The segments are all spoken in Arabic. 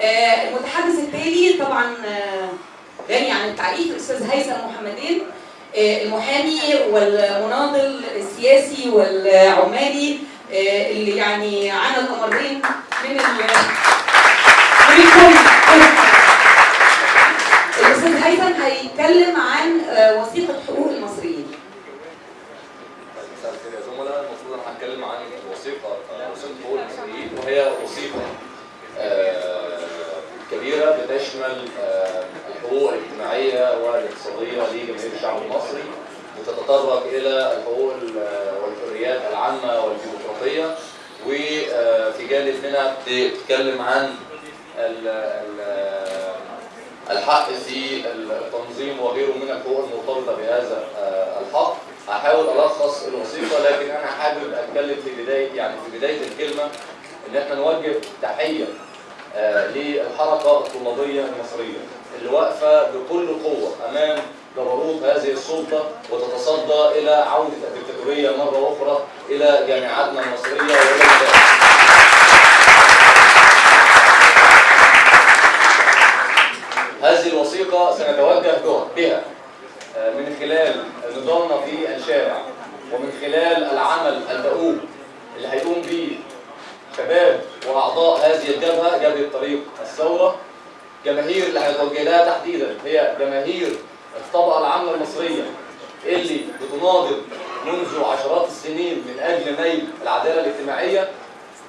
آه، المتحدث التالي طبعا آه، غني عن التعريف الأستاذ هيثم محمدين آه، المحامي والمناضل السياسي والعمالي اللي يعني عانى الأمرين من ال من الكل الاستاذ هيثم هيتكلم عن آه، وثيقه حقوق المصريين مساء الخير يا زملاء المفروض أنا هتكلم عن وثيقه آه، وثيقه حقوق المصريين وهي وثيقه آه، بتشمل آه، الحقوق الاجتماعية والاقتصاديه لجماهير الشعب المصري وتتطرق إلى الحقوق ال- والحريات العامة والديمقراطية. وفي جانب منها بتتكلم عن ال- ال- الحق في التنظيم وغيره من الحقوق المرتبطة بهذا آه، الحق. هحاول ألخص الوثيقة لكن أنا حابب أتكلم في بداية يعني في بداية الكلمة إن إحنا نوجه تحية آه، للحركة الطلابية المصرية. اللي واقفه بكل قوة أمام جبروت هذه السلطة وتتصدى إلى عودة الدكتاتوريه مرة أخرى إلى جامعاتنا المصرية وإلى المدارس. هذه الوثيقه سنتوجه بها آه، من خلال نضالنا في الشارع ومن خلال العمل الدؤوب اللي هيقوم به شباب هذه الجبهة جبهة طريق الثورة جماهير اللي لها تحديدا هي جماهير الطبقة العامة المصرية اللي بتناضل منذ عشرات السنين من أجل نيل العدالة الاجتماعية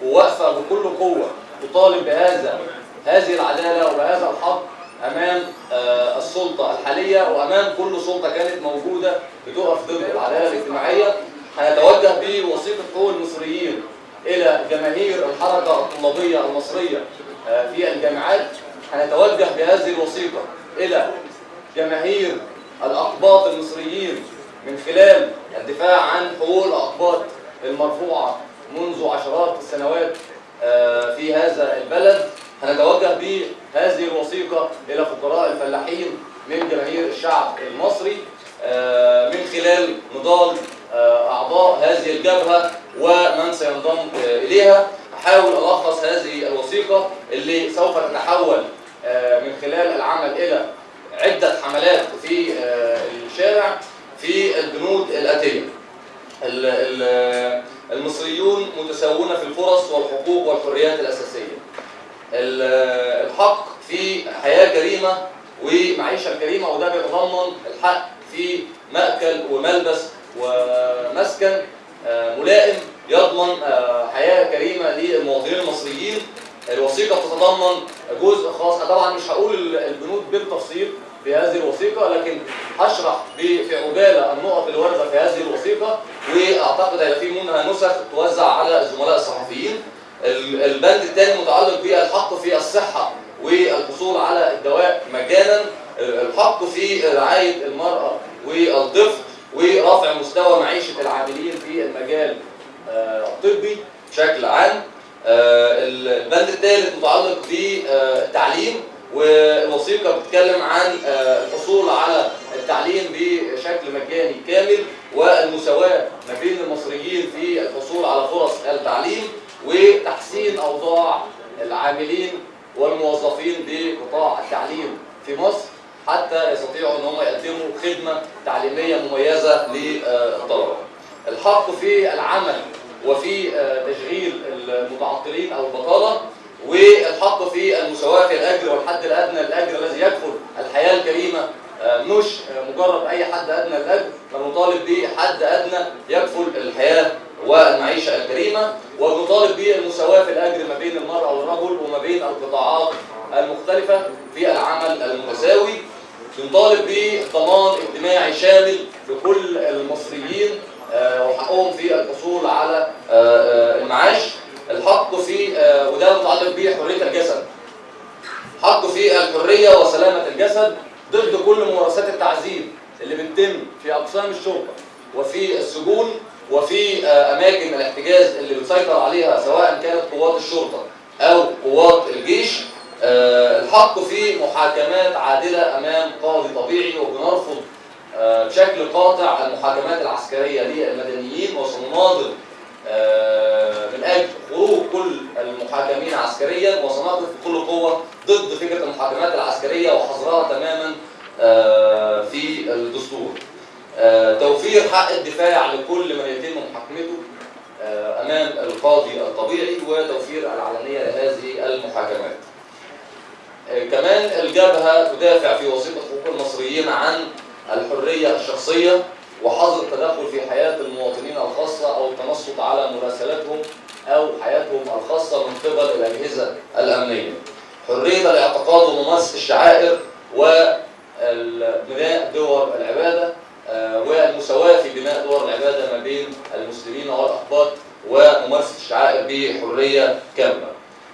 وواقفه بكل قوة تطالب بهذا هذه العدالة وبهذا الحق أمام آه، السلطة الحالية وأمام كل سلطة كانت موجودة بتقف ضد العدالة الاجتماعية. هنتوجه بوثيقه حقوق المصريين إلى جماهير الحركة الطلابية المصرية آه، في الجامعات. هنتوجه بهذه الوثيقة إلى جماهير الأقباط المصريين من خلال الدفاع عن حقوق الأقباط المرفوعة منذ عشرات السنوات آه، في هذا البلد. هنتوجه بهذه الوثيقة إلى فقراء الفلاحين من جماهير الشعب المصري آه، من خلال نضال آه، اعضاء هذه الجبهه ومن سينضم آه، اليها احاول الخص هذه الوثيقة اللي سوف تتحول آه، من خلال العمل إلى عدة حملات في آه، الشارع في البنود الأتية. ال- ال- المصريون متساوون في الفرص والحقوق والحريات الأساسية. ال- الحق في حياة كريمة ومعيشة كريمة وده بيتضمن الحق في مأكل وملبس ومسكن آه، ملائم يضمن آه، حياة كريمة للمواطنين المصريين. الوثيقة بتتضمن جزء خاص. طبعا مش هقول ال- البنود بالتفصيل في هذه الوثيقة لكن هشرح في عجالة النقط الواردة في هذه الوثيقة وأعتقد هيبقى في منها نسخ توزع على الزملاء الصحفيين. ال- البند الثاني متعلق بالحق في الصحة والحصول على الدواء مجانا. الحق في رعاية المرأة والطفل ورفع مستوى معيشة العاملين في المجال الطبي بشكل عام آه، البند الثالث متعلق بالتعليم والوثيقه بتتكلم عن آه، الحصول على التعليم بشكل مجاني كامل والمساواة ما بين المصريين في الحصول على فرص التعليم وتحسين أوضاع العاملين والموظفين بقطاع التعليم في مصر حتى يستطيعوا إن هم يقدموا خدمة تعليمية مميزة للطلبة. الحق في العمل وفي آه، تشغيل المتعطلين أو البطالة والحق في المساواة في الأجر والحد الأدنى للأجر الذي يكفل الحياة الكريمة. آه، مش آه، مجرد أي حد أدنى للأجر بل نطالب بحد أدنى يكفل الحياة والمعيشة الكريمة. وبنطالب بالمساواه في الأجر ما بين المراه والرجل وما بين القطاعات المختلفة في العمل المتساوي. بنطالب بضمان اجتماعي شامل لكل المصريين وحقهم في الحصول على آه، آه، المعاش. الحق في آه، وده متعلق بحريه الجسد. حق في الحرية وسلامة الجسد ضد كل ممارسات التعذيب اللي بتتم في أقسام الشرطة وفي السجون وفي آه، أماكن الاحتجاز اللي بتسيطر عليها سواء كانت قوات الشرطة أو قوات الجيش. آه، الحق في محاكمات عادلة أمام قاضي طبيعي وبنرفض آه، بشكل قاطع المحاكمات العسكرية للمدنيين وسنناضل آه، من أجل خروج كل المحاكمين عسكريا وسنقف بكل قوة ضد فكرة المحاكمات العسكرية وحظرها تماما آه، في الدستور. آه، توفير حق الدفاع لكل من يتم محاكمته آه، أمام القاضي الطبيعي وتوفير العلنية لهذه المحاكمات. آه، كمان الجبهة تدافع في وثيقة حقوق المصريين عن الحرية الشخصية وحظر التدخل في حياة المواطنين الخاصة أو التنصت على مراسلاتهم أو حياتهم الخاصة من قبل الأجهزة الأمنية. حرية الاعتقاد وممارسة الشعائر وبناء دور العبادة آه، والمساواة في بناء دور العبادة ما بين المسلمين والاقباط وممارسة الشعائر بحرية كاملة.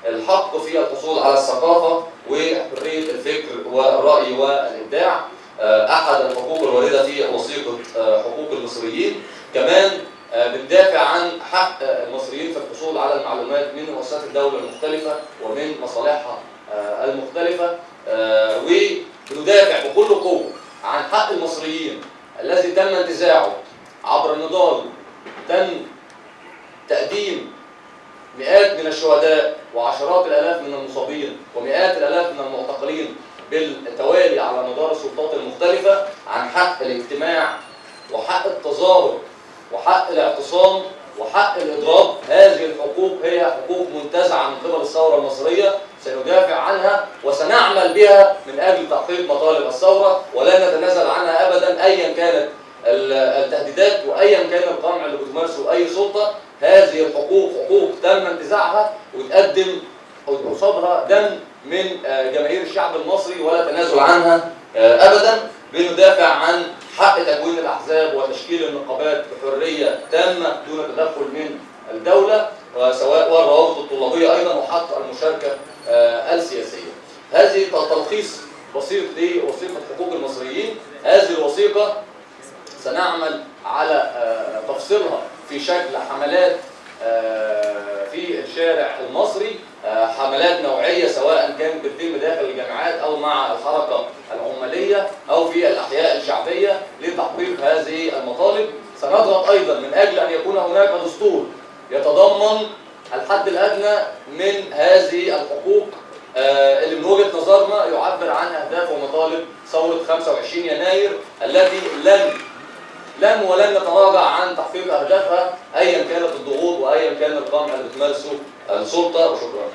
الحق في الحصول على الثقافة وحريه الفكر والرأي والإبداع آه، أحد الحقوق الوارده في وثيقة آه، حقوق المصريين. كمان آه، بندافع عن حق آه، المصريين في الحصول على المعلومات من مؤسسات الدولة المختلفة ومن مصالحها آه، المختلفة. آه، وبندافع بكل قوة عن حق المصريين الذي تم انتزاعه عبر النضال تم تقديم مئات من الشهداء وعشرات الألاف من المصابين ومئات الألاف من المعتقلين بالتوالي على مدار السلطات المختلفة عن حق الاجتماع وحق التظاهر وحق الاعتصام وحق الإضراب. هذه الحقوق هي حقوق منتزعة من قبل الثورة المصرية سندافع عنها وسنعمل بها من أجل تحقيق مطالب الثورة ولن نتنازل عنها ابدا ايا كانت ال- التهديدات وايا كان القمع اللي بتمارسه أي سلطة. هذه الحقوق حقوق تم انتزاعها وتقدم قصادها دم من آه، جماهير الشعب المصري ولا تنازل عنها آه، ابدا بندافع عن حق تكوين الأحزاب وتشكيل النقابات بحرية تامة دون تدخل من الدولة وسواء والروابط الطلابية أيضا وحق المشاركة آه، السياسية. هذه تلخيص بسيط لوثيقة حقوق المصريين، هذه الوثيقة سنعمل على آه، تفصيلها في شكل حملات آه، في الشارع المصري آه، حملات نوعية سواء كانت بتتم داخل الجامعات أو مع الحركة العمالية أو في الأحياء الشعبية لتحقيق هذه المطالب. سنضغط أيضا من أجل أن يكون هناك دستور يتضمن الحد الأدنى من هذه الحقوق. آه، اللي من وجهة نظرنا يعبر عن أهداف ومطالب ثورة 25 يناير التي لن لم ولن نتراجع عن تحقيق أهدافها ايا كانت الضغوط وايا كان القمع اللي بتمارسه السلطة وشكرا.